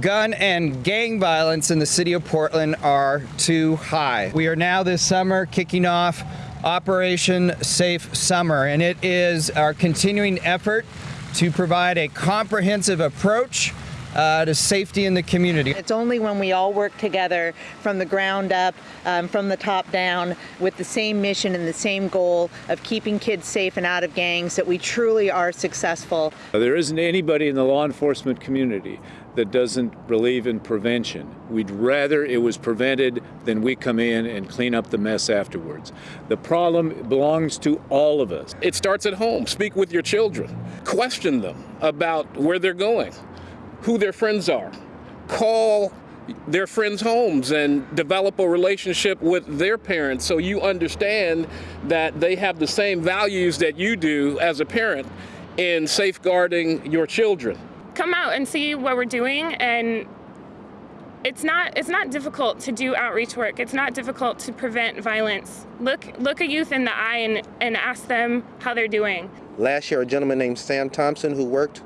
gun and gang violence in the city of Portland are too high. We are now this summer kicking off Operation Safe Summer, and it is our continuing effort to provide a comprehensive approach uh, to safety in the community. It's only when we all work together from the ground up, um, from the top down, with the same mission and the same goal of keeping kids safe and out of gangs that we truly are successful. There isn't anybody in the law enforcement community that doesn't believe in prevention. We'd rather it was prevented than we come in and clean up the mess afterwards. The problem belongs to all of us. It starts at home. Speak with your children. Question them about where they're going who their friends are. Call their friends' homes and develop a relationship with their parents so you understand that they have the same values that you do as a parent in safeguarding your children. Come out and see what we're doing and it's not it's not difficult to do outreach work. It's not difficult to prevent violence. Look look a youth in the eye and, and ask them how they're doing. Last year a gentleman named Sam Thompson who worked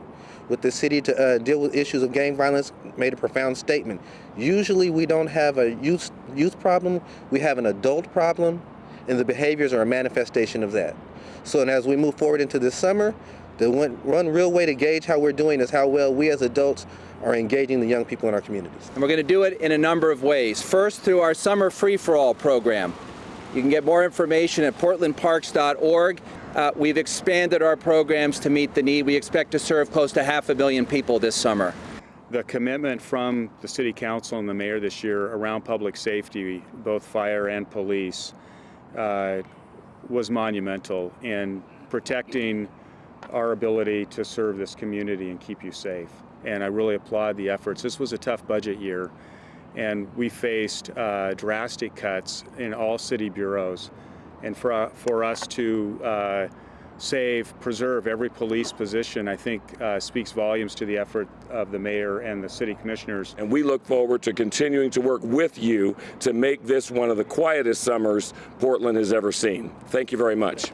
with the city to uh, deal with issues of gang violence made a profound statement. Usually we don't have a youth, youth problem, we have an adult problem, and the behaviors are a manifestation of that. So and as we move forward into this summer, the one, one real way to gauge how we're doing is how well we as adults are engaging the young people in our communities. And we're going to do it in a number of ways. First, through our Summer Free For All program. You can get more information at portlandparks.org. Uh, we've expanded our programs to meet the need. We expect to serve close to half a million people this summer. The commitment from the City Council and the Mayor this year around public safety, both fire and police, uh, was monumental in protecting our ability to serve this community and keep you safe. And I really applaud the efforts. This was a tough budget year, and we faced uh, drastic cuts in all city bureaus and for, uh, for us to uh, save, preserve every police position, I think uh, speaks volumes to the effort of the mayor and the city commissioners. And we look forward to continuing to work with you to make this one of the quietest summers Portland has ever seen. Thank you very much.